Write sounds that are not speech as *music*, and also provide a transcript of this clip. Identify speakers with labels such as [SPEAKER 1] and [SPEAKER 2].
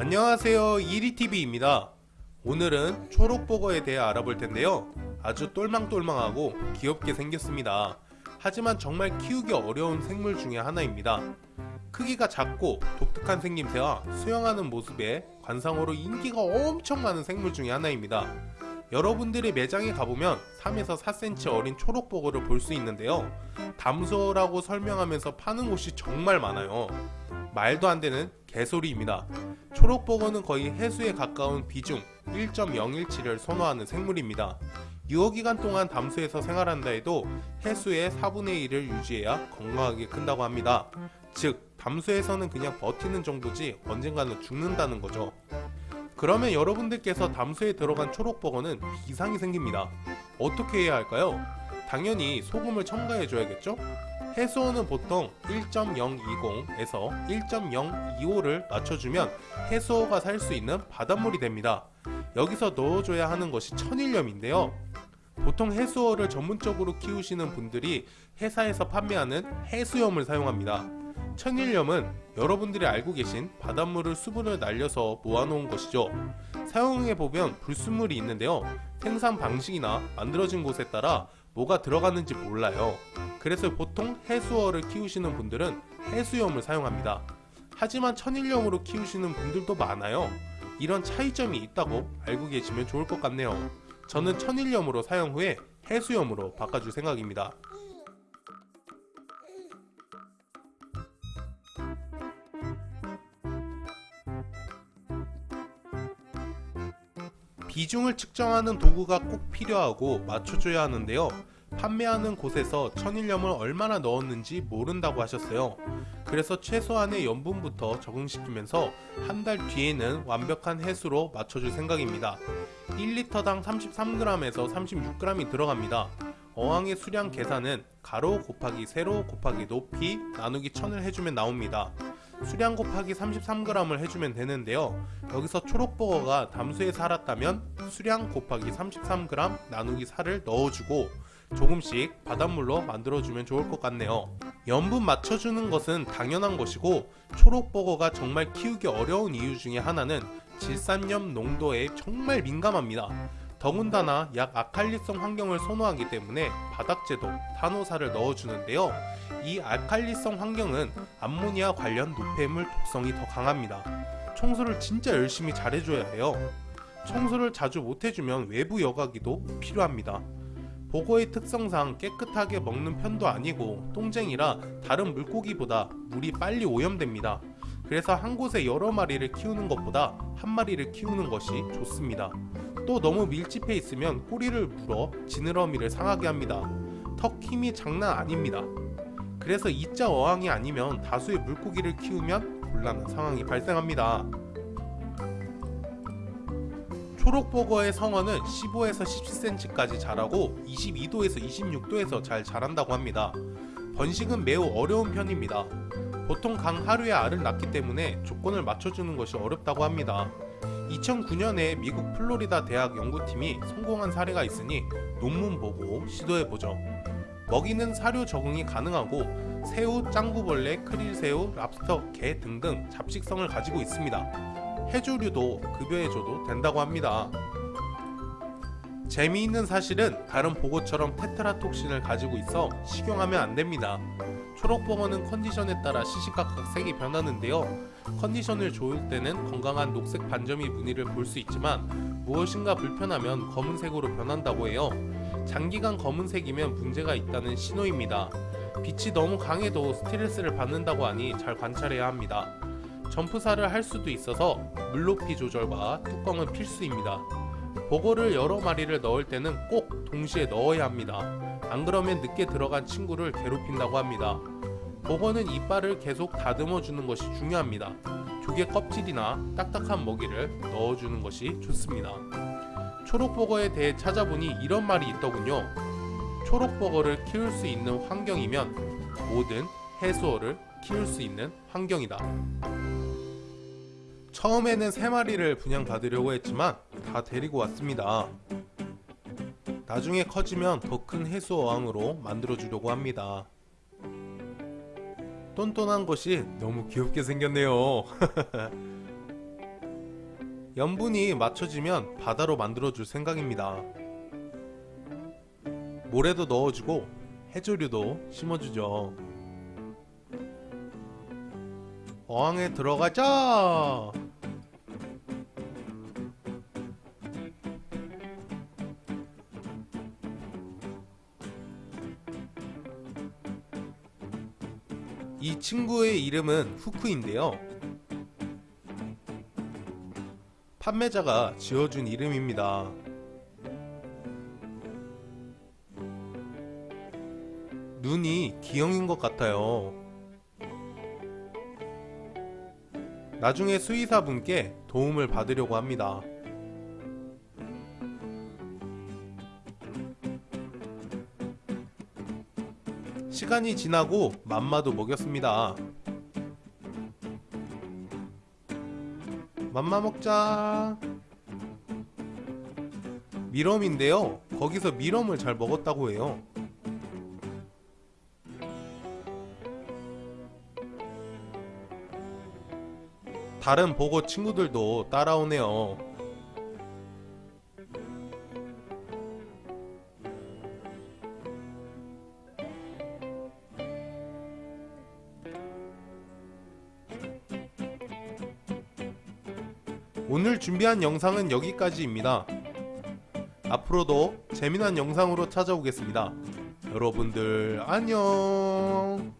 [SPEAKER 1] 안녕하세요. 이리TV입니다. 오늘은 초록버거에 대해 알아볼 텐데요. 아주 똘망똘망하고 귀엽게 생겼습니다. 하지만 정말 키우기 어려운 생물 중에 하나입니다. 크기가 작고 독특한 생김새와 수영하는 모습에 관상어로 인기가 엄청 많은 생물 중에 하나입니다. 여러분들이 매장에 가보면 3에서 4cm 어린 초록버거를 볼 수 있는데요. 담소라고 설명하면서 파는 곳이 정말 많아요 말도 안 되는 개소리입니다. 초록버거는 거의 해수에 가까운 비중 1.017을 선호하는 생물입니다. 유효기간 동안 담수에서 생활한다 해도 해수의 4분의 1을 유지해야 건강하게 큰다고 합니다. 즉, 담수에서는 그냥 버티는 정도지 언젠가는 죽는다는 거죠. 그러면 여러분들께서 담수에 들어간 초록버거는 비상이 생깁니다. 어떻게 해야 할까요? 당연히 소금을 첨가해 줘야겠죠? 해수온은 보통 1.020에서 1.025를 맞춰주면 해수어가 살 수 있는 바닷물이 됩니다. 여기서 넣어줘야 하는 것이 천일염인데요. 보통 해수어를 전문적으로 키우시는 분들이 회사에서 판매하는 해수염을 사용합니다. 천일염은 여러분들이 알고 계신 바닷물을 수분을 날려서 모아놓은 것이죠. 사용해보면 불순물이 있는데요. 생산 방식이나 만들어진 곳에 따라 뭐가 들어갔는지 몰라요. 그래서 보통 해수어를 키우시는 분들은 해수염을 사용합니다. 하지만 천일염으로 키우시는 분들도 많아요. 이런 차이점이 있다고 알고 계시면 좋을 것 같네요. 저는 천일염으로 사용 후에 해수염으로 바꿔줄 생각입니다. 비중을 측정하는 도구가 꼭 필요하고 맞춰줘야 하는데요. 판매하는 곳에서 천일염을 얼마나 넣었는지 모른다고 하셨어요. 그래서 최소한의 염분부터 적응시키면서 한 달 뒤에는 완벽한 해수로 맞춰줄 생각입니다. 1리터당 33g에서 36g이 들어갑니다. 어항의 수량 계산은 가로 곱하기 세로 곱하기 높이 나누기 1000을 해주면 나옵니다. 수량 곱하기 33g을 해주면 되는데요. 여기서 초록버거가 담수에 살았다면 수량 곱하기 33g 나누기 4를 넣어주고 조금씩 바닷물로 만들어주면 좋을 것 같네요. 염분 맞춰주는 것은 당연한 것이고 초록버거가 정말 키우기 어려운 이유 중에 하나는 질산염 농도에 정말 민감합니다. 더군다나 약 아칼리성 환경을 선호하기 때문에 바닥재도 탄호사를 넣어주는데요. 이 알칼리성 환경은 암모니아 관련 노폐물 독성이 더 강합니다. 청소를 진짜 열심히 잘해줘야 해요. 청소를 자주 못해주면 외부 여과기도 필요합니다. 보거의 특성상 깨끗하게 먹는 편도 아니고 똥쟁이라 다른 물고기보다 물이 빨리 오염됩니다. 그래서 한 곳에 여러 마리를 키우는 것보다 한 마리를 키우는 것이 좋습니다. 또 너무 밀집해 있으면 꼬리를 물어 지느러미를 상하게 합니다. 턱 힘이 장난 아닙니다. 그래서 이자 어항이 아니면 다수의 물고기를 키우면 곤란한 상황이 발생합니다. 초록버거의 성어는 15에서 17cm까지 자라고 22도에서 26도에서 잘 자란다고 합니다. 번식은 매우 어려운 편입니다. 보통 강 하루에 알을 낳기 때문에 조건을 맞춰주는 것이 어렵다고 합니다. 2009년에 미국 플로리다 대학 연구팀이 성공한 사례가 있으니 논문 보고 시도해보죠. 먹이는 사료 적응이 가능하고 새우, 짱구벌레, 크릴새우, 랍스터, 게 등등 잡식성을 가지고 있습니다. 해조류도 급여해줘도 된다고 합니다. 재미있는 사실은 다른 보고처럼 테트라톡신을 가지고 있어 식용하면 안됩니다. 초록 버거는 컨디션에 따라 시시각각 색이 변하는데요. 컨디션을 좋을 때는 건강한 녹색 반점이 무늬를 볼 수 있지만 무엇인가 불편하면 검은색으로 변한다고 해요. 장기간 검은색이면 문제가 있다는 신호입니다. 빛이 너무 강해도 스트레스를 받는다고 하니 잘 관찰해야 합니다. 점프사를 할 수도 있어서 물높이 조절과 뚜껑은 필수입니다. 보고를 여러 마리를 넣을 때는 꼭 동시에 넣어야 합니다. 안 그러면 늦게 들어간 친구를 괴롭힌다고 합니다. 보고는 이빨을 계속 다듬어 주는 것이 중요합니다. 조개 껍질이나 딱딱한 먹이를 넣어주는 것이 좋습니다. 초록버거에 대해 찾아보니 이런 말이 있더군요. 초록버거를 키울 수 있는 환경이면 모든 해수어를 키울 수 있는 환경이다. 처음에는 3마리를 분양받으려고 했지만 다 데리고 왔습니다. 나중에 커지면 더 큰 해수 어항으로 만들어 주려고 합니다. 똔똔한 것이 너무 귀엽게 생겼네요. *laughs* 염분이 맞춰지면 바다로 만들어줄 생각입니다. 모래도 넣어주고 해조류도 심어주죠. 어항에 들어가자! 이 친구의 이름은 후크인데요. 판매자가 지어준 이름입니다. 눈이 기형인 것 같아요. 나중에 수의사분께 도움을 받으려고 합니다. 시간이 지나고 맘마도 먹였습니다. 맘마 먹자. 미럼인데요. 거기서 미럼을 잘 먹었다고 해요. 다른 보고 친구들도 따라오네요. 오늘 준비한 영상은 여기까지입니다. 앞으로도 재미난 영상으로 찾아오겠습니다. 여러분들 안녕.